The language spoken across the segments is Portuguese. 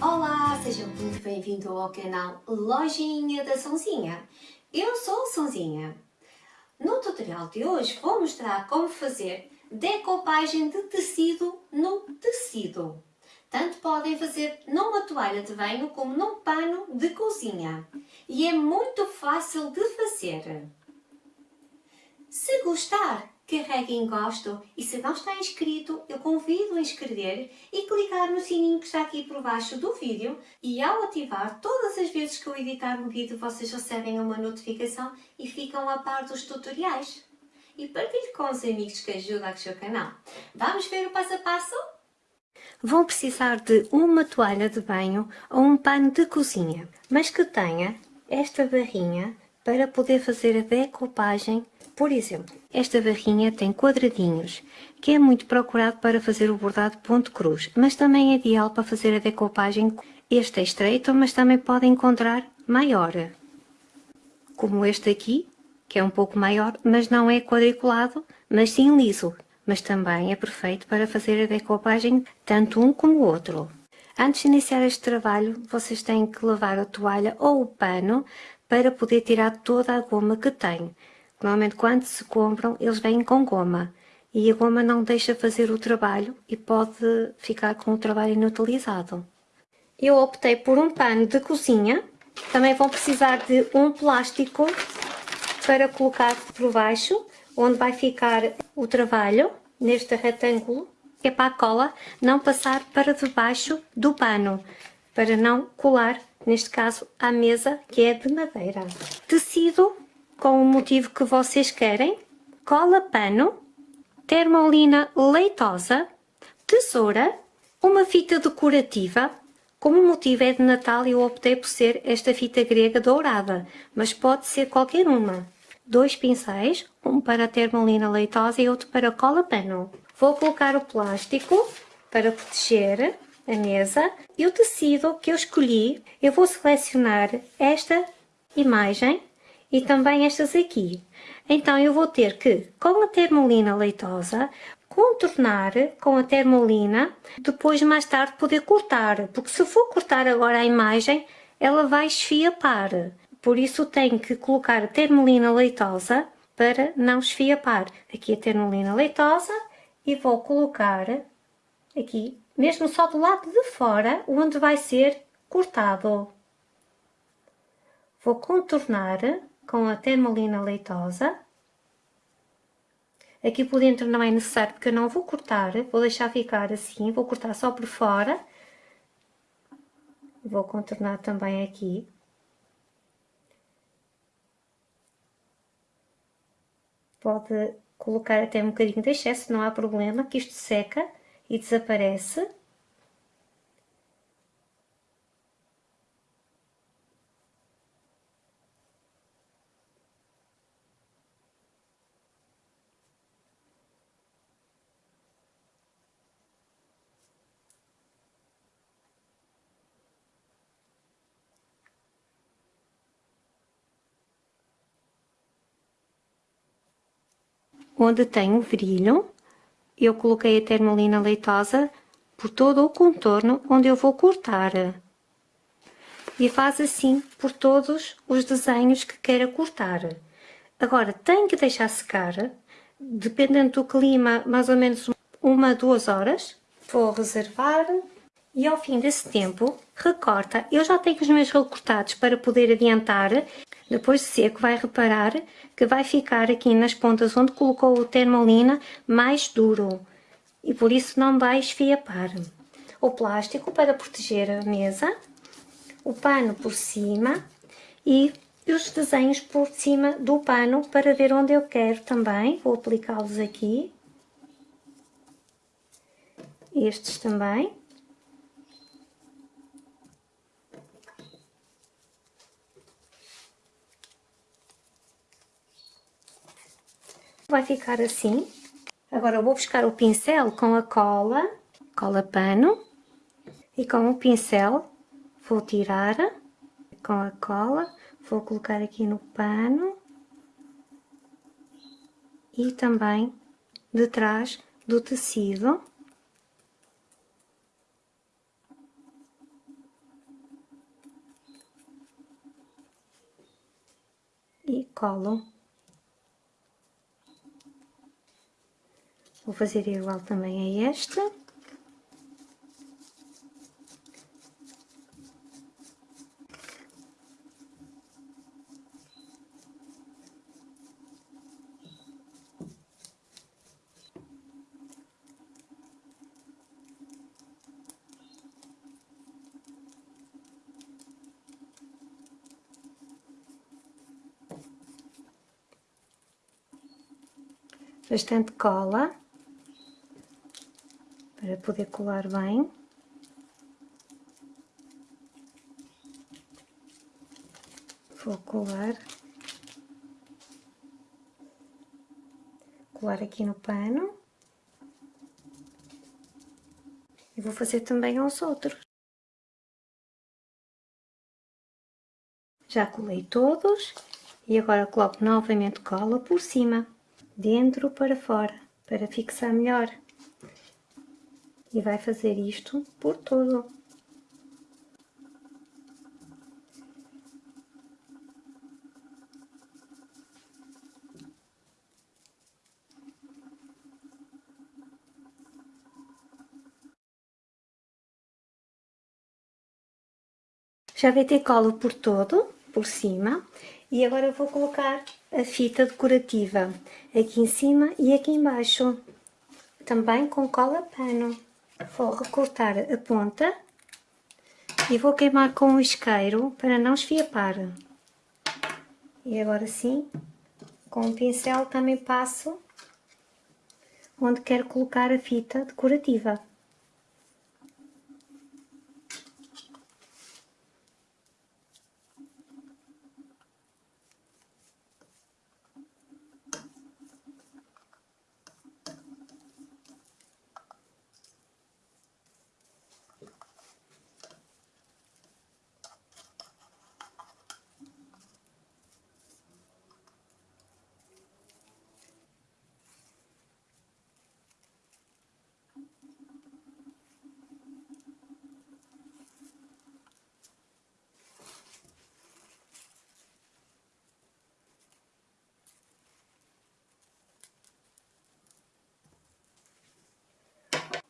Olá, seja muito bem-vindo ao canal Lojinha da Sonzinha. Eu sou Sonzinha. No tutorial de hoje vou mostrar como fazer decopagem de tecido no tecido. Tanto podem fazer numa toalha de banho como num pano de cozinha. E é muito fácil de fazer. Se gostar, carregue em gosto e se não está inscrito, eu convido a inscrever e clicar no sininho que está aqui por baixo do vídeo e ao ativar, todas as vezes que eu editar um vídeo, vocês recebem uma notificação e ficam a par dos tutoriais. E partilhe com os amigos que ajudam o seu canal. Vamos ver o passo a passo? Vão precisar de uma toalha de banho ou um pano de cozinha, mas que tenha esta barrinha para poder fazer a decopagem por exemplo, esta barrinha tem quadradinhos, que é muito procurado para fazer o bordado ponto cruz, mas também é ideal para fazer a decopagem. Este é estreito, mas também pode encontrar maior, como este aqui, que é um pouco maior, mas não é quadriculado, mas sim liso, mas também é perfeito para fazer a decopagem tanto um como o outro. Antes de iniciar este trabalho, vocês têm que lavar a toalha ou o pano para poder tirar toda a goma que tem. Normalmente quando se compram, eles vêm com goma e a goma não deixa fazer o trabalho e pode ficar com o trabalho inutilizado. Eu optei por um pano de cozinha, também vão precisar de um plástico para colocar por baixo, onde vai ficar o trabalho, neste retângulo, que é para a cola não passar para debaixo do pano, para não colar, neste caso, à mesa que é de madeira. Tecido com o motivo que vocês querem, cola pano, termolina leitosa, tesoura, uma fita decorativa, como o motivo é de Natal eu optei por ser esta fita grega dourada, mas pode ser qualquer uma. Dois pincéis, um para a termolina leitosa e outro para cola pano. Vou colocar o plástico para proteger a mesa e o tecido que eu escolhi, eu vou selecionar esta imagem e também estas aqui. Então eu vou ter que, com a termolina leitosa, contornar com a termolina, depois mais tarde poder cortar, porque se for cortar agora a imagem, ela vai esfiapar. Por isso tenho que colocar a termolina leitosa para não esfiapar. Aqui a termolina leitosa e vou colocar aqui, mesmo só do lado de fora, onde vai ser cortado. Vou contornar com a termolina leitosa. Aqui por dentro não é necessário porque eu não vou cortar, vou deixar ficar assim, vou cortar só por fora. Vou contornar também aqui. Pode colocar até um bocadinho de excesso, não há problema, que isto seca e desaparece. onde tem o brilho, eu coloquei a termolina leitosa por todo o contorno onde eu vou cortar. E faz assim por todos os desenhos que queira cortar. Agora, tem que deixar secar, dependendo do clima, mais ou menos uma, duas horas. Vou reservar e ao fim desse tempo, recorta. Eu já tenho os meus recortados para poder adiantar depois de seco, vai reparar que vai ficar aqui nas pontas onde colocou o termolina mais duro e por isso não vai esfiapar. O plástico para proteger a mesa, o pano por cima e os desenhos por cima do pano para ver onde eu quero também. Vou aplicá-los aqui. Estes também. vai ficar assim. Agora eu vou buscar o pincel com a cola, cola pano, e com o pincel vou tirar com a cola, vou colocar aqui no pano e também detrás do tecido. E colo fazer igual também a este. bastante cola para poder colar bem. Vou colar, colar aqui no pano e vou fazer também aos outros. Já colei todos e agora coloco novamente cola por cima dentro para fora, para fixar melhor. E vai fazer isto por todo. Já vai ter cola por todo, por cima, e agora vou colocar a fita decorativa aqui em cima e aqui embaixo, também com cola pano. Vou recortar a ponta e vou queimar com o isqueiro para não esfiapar. E agora sim, com o pincel também passo onde quero colocar a fita decorativa.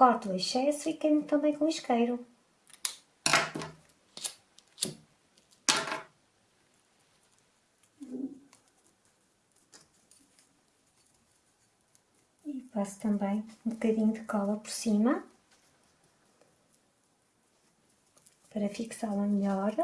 Corto o excesso e queimo também com isqueiro. E passo também um bocadinho de cola por cima. Para fixá-la melhor.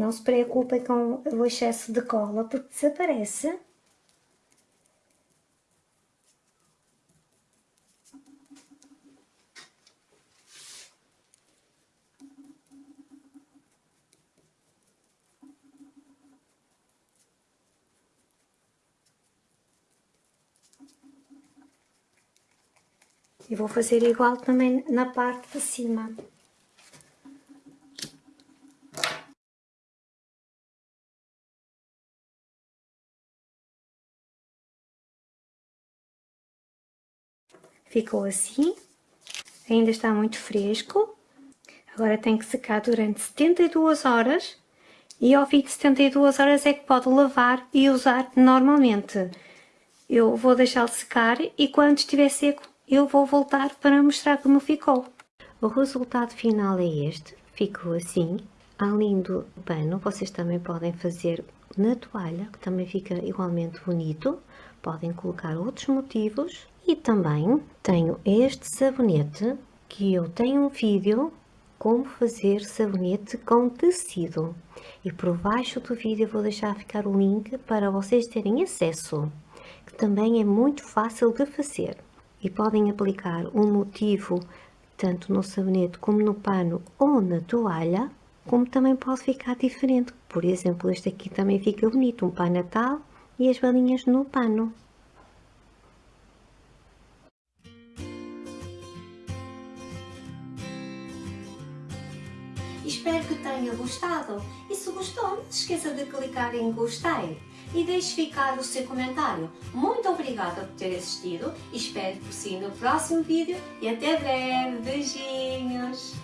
Não se preocupem com o excesso de cola, porque desaparece. E vou fazer igual também na parte de cima. Ficou assim, ainda está muito fresco. Agora tem que secar durante 72 horas e ao fim de 72 horas é que pode lavar e usar normalmente. Eu vou deixá-lo secar e quando estiver seco eu vou voltar para mostrar como ficou. O resultado final é este, ficou assim. Além do pano, vocês também podem fazer na toalha, que também fica igualmente bonito. Podem colocar outros motivos e também tenho este sabonete, que eu tenho um vídeo como fazer sabonete com tecido. E por baixo do vídeo vou deixar ficar o link para vocês terem acesso, que também é muito fácil de fazer. E podem aplicar um motivo tanto no sabonete como no pano ou na toalha, como também pode ficar diferente. Por exemplo, este aqui também fica bonito, um pai natal e as balinhas no pano. Espero que tenha gostado e se gostou, não se esqueça de clicar em gostei. e deixe ficar o seu comentário. Muito obrigada por ter assistido, espero por si no próximo vídeo e até breve. Beijinhos!